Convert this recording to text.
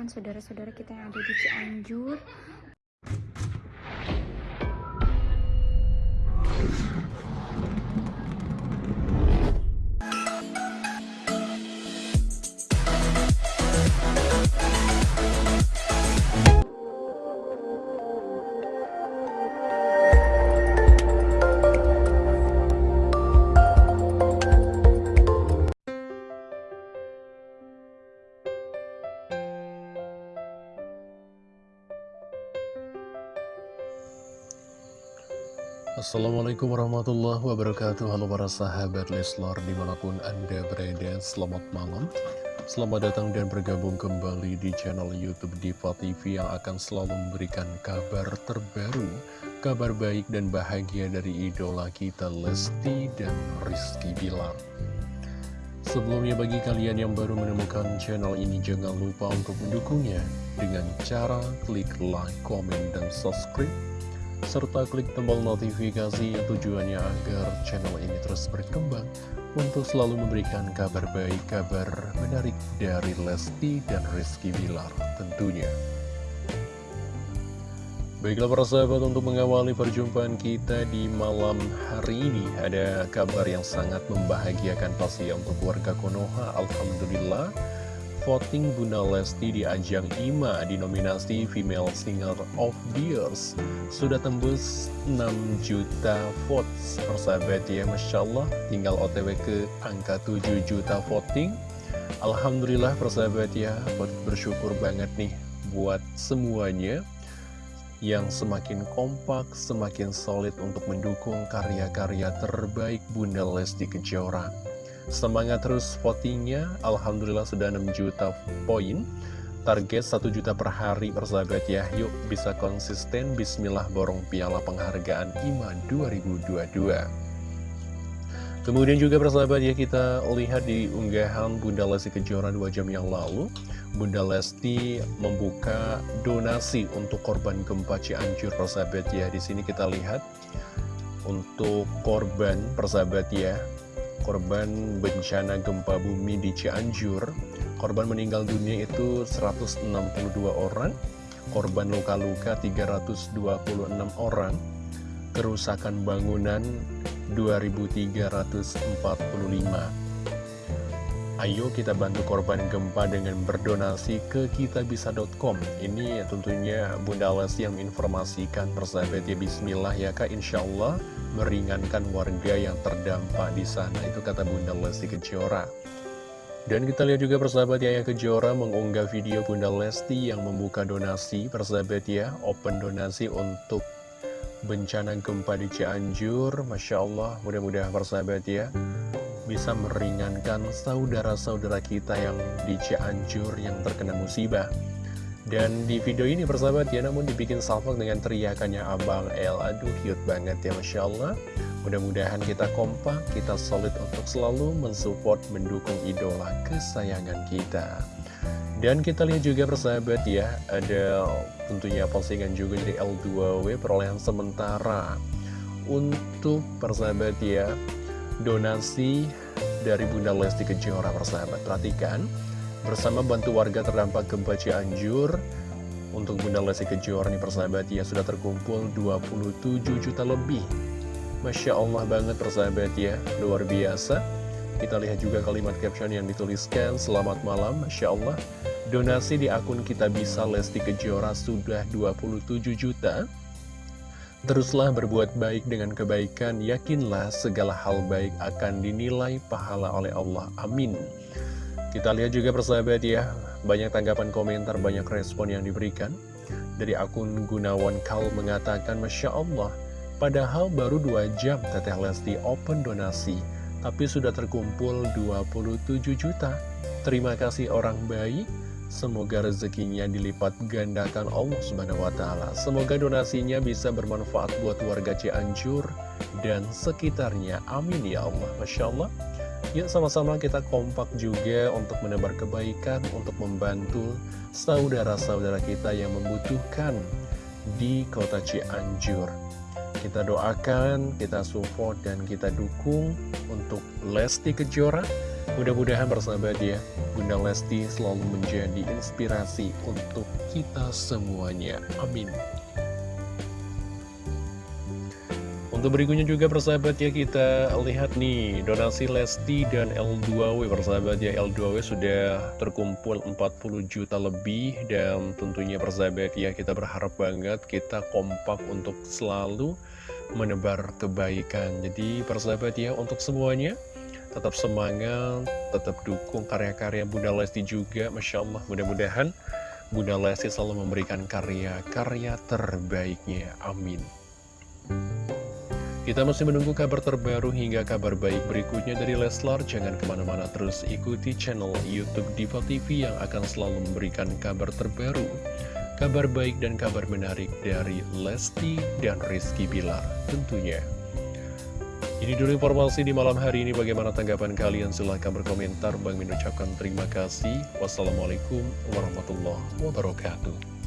mendoakan saudara-saudara kita yang ada di Cianjur Assalamualaikum warahmatullahi wabarakatuh. Halo para sahabat Leslar di mana pun anda berada Selamat malam. Selamat datang dan bergabung kembali di channel Youtube Diva TV Yang akan selalu memberikan kabar terbaru Kabar baik dan bahagia dari idola kita Lesti dan Rizky Bilar. Sebelumnya bagi kalian yang baru menemukan channel ini Jangan lupa untuk mendukungnya Dengan cara klik like, komen, dan subscribe serta klik tombol notifikasi tujuannya agar channel ini terus berkembang untuk selalu memberikan kabar baik, kabar menarik dari Lesti dan Rizky Bilar tentunya. Baiklah para sahabat untuk mengawali perjumpaan kita di malam hari ini Ada kabar yang sangat membahagiakan pasti untuk warga Konoha Alhamdulillah voting Bunda Lesti di ajang IMA di nominasi Female Singer of the Years. Sudah tembus 6 juta votes. Persahabat ya Masya Allah tinggal otw ke angka 7 juta voting. Alhamdulillah persahabat ya bersyukur banget nih buat semuanya yang semakin kompak, semakin solid untuk mendukung karya-karya terbaik Bunda Lesti Kejora. Semangat terus votingnya, Alhamdulillah sudah 6 juta poin. Target 1 juta per hari persahabat ya. Yuk bisa konsisten, bismillah borong piala penghargaan IMA 2022. Kemudian juga persahabat ya kita lihat di unggahan Bunda Lesti Kejora 2 jam yang lalu Bunda Lesti membuka donasi untuk korban gempa Cianjur persahabat ya Di sini kita lihat untuk korban persahabat ya korban bencana gempa bumi di Cianjur. Korban meninggal dunia itu 162 orang. Korban luka-luka 326 orang. Kerusakan bangunan 2345 Ayo kita bantu korban gempa dengan berdonasi ke kitabisa.com Ini tentunya Bunda Lesti yang menginformasikan. Persahabat ya Bismillah ya Kak. Insya Allah meringankan warga yang terdampak di sana. Itu kata Bunda Lesti Kejora. Dan kita lihat juga persahabat Yaya Kejora mengunggah video Bunda Lesti yang membuka donasi. Persahabat ya Open donasi untuk bencana gempa di Cianjur. Masya Allah mudah-mudahan persahabat ya bisa meringankan saudara-saudara kita yang di Cianjur yang terkena musibah. Dan di video ini persahabat ya, namun dibikin salvok dengan teriakannya Abang El. Aduh, cute banget ya, Masya Allah. Mudah-mudahan kita kompak, kita solid untuk selalu mensupport, mendukung idola kesayangan kita. Dan kita lihat juga persahabat ya, ada tentunya postingan juga dari L2W perolehan sementara. Untuk persahabat ya, donasi dari Bunda Lesti Kejora persahabat. Perhatikan bersama bantu warga terdampak gempa Cianjur untuk Bunda Lesti Kejora nih persahabat ya sudah terkumpul 27 juta lebih. Masya Allah banget persahabat ya luar biasa. Kita lihat juga kalimat caption yang dituliskan Selamat malam Masya Allah. Donasi di akun kita bisa Lesti Kejora sudah 27 juta Teruslah berbuat baik dengan kebaikan, yakinlah segala hal baik akan dinilai pahala oleh Allah. Amin. Kita lihat juga persahabat ya, banyak tanggapan komentar, banyak respon yang diberikan. Dari akun Gunawan Kal mengatakan, Masya Allah, padahal baru 2 jam Teteh Lesti open donasi, tapi sudah terkumpul 27 juta. Terima kasih orang baik, Semoga rezekinya dilipat gandakan Allah Subhanahu wa taala. Semoga donasinya bisa bermanfaat buat warga Cianjur dan sekitarnya. Amin ya Allah. Masya Allah. Yuk sama-sama kita kompak juga untuk menebar kebaikan, untuk membantu saudara-saudara kita yang membutuhkan di kota Cianjur. Kita doakan, kita support, dan kita dukung untuk Lesti Kejora Mudah-mudahan bersahabat ya, Bunda Lesti selalu menjadi inspirasi untuk kita semuanya. Amin. Untuk berikutnya juga persahabat ya kita lihat nih donasi Lesti dan L2W persahabat ya L2W sudah terkumpul 40 juta lebih dan tentunya persahabat ya kita berharap banget kita kompak untuk selalu menebar kebaikan jadi persahabat ya untuk semuanya tetap semangat tetap dukung karya-karya Bunda Lesti juga Masya Allah mudah-mudahan Bunda Lesti selalu memberikan karya-karya terbaiknya amin kita masih menunggu kabar terbaru hingga kabar baik berikutnya dari Leslar. Jangan ke mana-mana terus ikuti channel Youtube Diva TV yang akan selalu memberikan kabar terbaru. Kabar baik dan kabar menarik dari Lesti dan Rizky Bilar tentunya. Ini dulu informasi di malam hari ini. Bagaimana tanggapan kalian? Silahkan berkomentar. Bang Min ucapkan terima kasih. Wassalamualaikum warahmatullahi wabarakatuh.